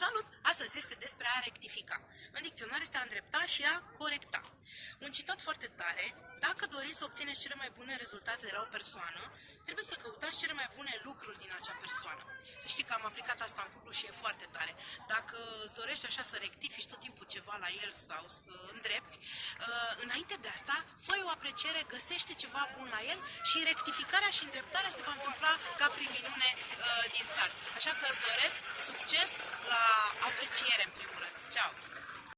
Salut! Astăzi este despre a rectifica. În dicționar este a îndrepta și a corecta. Un citat foarte tare, dacă doriți să obțineți cele mai bune rezultate de la o persoană, trebuie să căutați cele mai bune lucruri din acea persoană. Să știi că am aplicat asta în cuplu și e foarte tare. Dacă îți dorești așa să rectifici tot timpul ceva la el sau să îndrepti, uh, înainte de asta, fă o apreciere, găsește ceva bun la el și rectificarea și îndreptarea se va întâmpla ca prin minune uh, din start. Așa că îți doresc succes la apreciere în primul rând. Ciao!